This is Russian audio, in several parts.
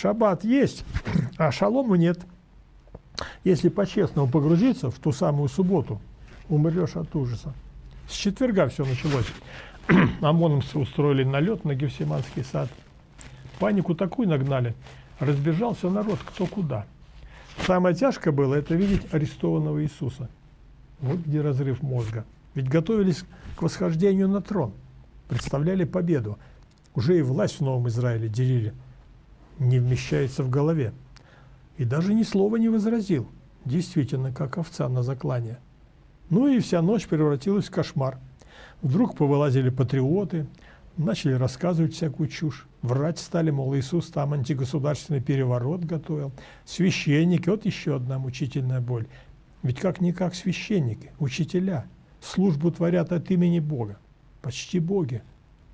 шаббат есть, а шалому нет. Если по-честному погрузиться в ту самую субботу, умрешь от ужаса. С четверга все началось. ОМОНовцы устроили налет на Гефсиманский сад. Панику такую нагнали. Разбежался народ кто куда. Самое тяжкое было это видеть арестованного Иисуса. Вот где разрыв мозга. Ведь готовились к восхождению на трон. Представляли победу. Уже и власть в Новом Израиле делили. Не вмещается в голове. И даже ни слова не возразил. Действительно, как овца на заклане. Ну и вся ночь превратилась в кошмар. Вдруг повылазили патриоты, начали рассказывать всякую чушь. Врать стали, мол, Иисус там антигосударственный переворот готовил. Священники, вот еще одна мучительная боль. Ведь как-никак священники, учителя, службу творят от имени Бога. Почти боги.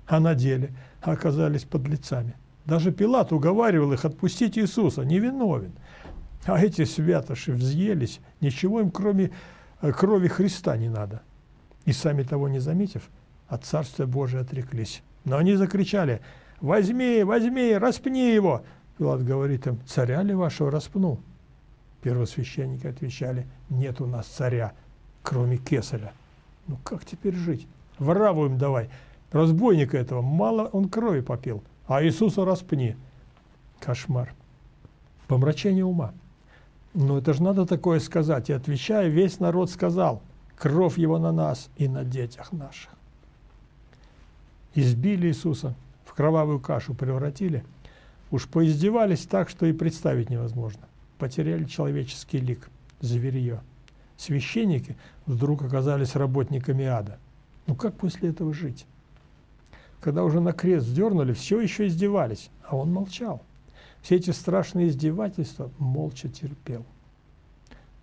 А на деле оказались подлецами. Даже Пилат уговаривал их отпустить Иисуса, невиновен. А эти святоши взъелись, ничего им кроме э, крови Христа не надо. И сами того не заметив, от Царства Божия отреклись. Но они закричали, возьми, возьми, распни его. Пилат говорит им, царя ли вашего распну? Первосвященники отвечали, нет у нас царя, кроме кесаря. Ну как теперь жить? Вораву им давай. Разбойника этого, мало он крови попил, а Иисуса распни. Кошмар. Помрачение ума. Но это же надо такое сказать. И отвечая, весь народ сказал – кровь Его на нас и на детях наших. Избили Иисуса, в кровавую кашу превратили, уж поиздевались так, что и представить невозможно. Потеряли человеческий лик, зверье. Священники вдруг оказались работниками ада. Ну как после этого жить? Когда уже на крест дернули, все еще издевались, а он молчал. Все эти страшные издевательства молча терпел.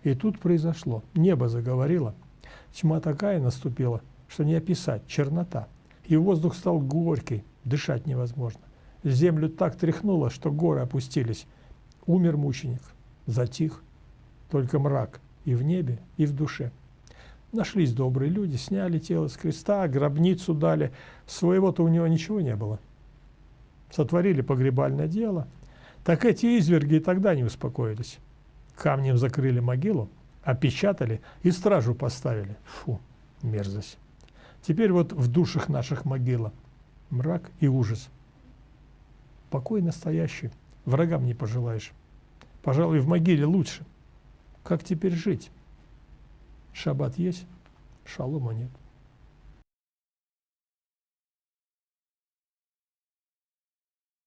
И тут произошло. Небо заговорило – Тьма такая наступила, что не описать, чернота. И воздух стал горький, дышать невозможно. Землю так тряхнуло, что горы опустились. Умер мученик, затих, только мрак и в небе, и в душе. Нашлись добрые люди, сняли тело с креста, гробницу дали. Своего-то у него ничего не было. Сотворили погребальное дело. Так эти изверги и тогда не успокоились. Камнем закрыли могилу, опечатали и стражу поставили. Фу, мерзость. Теперь вот в душах наших могила мрак и ужас. Покой настоящий, врагам не пожелаешь. Пожалуй, в могиле лучше. Как теперь жить? Шаббат есть, шалома нет.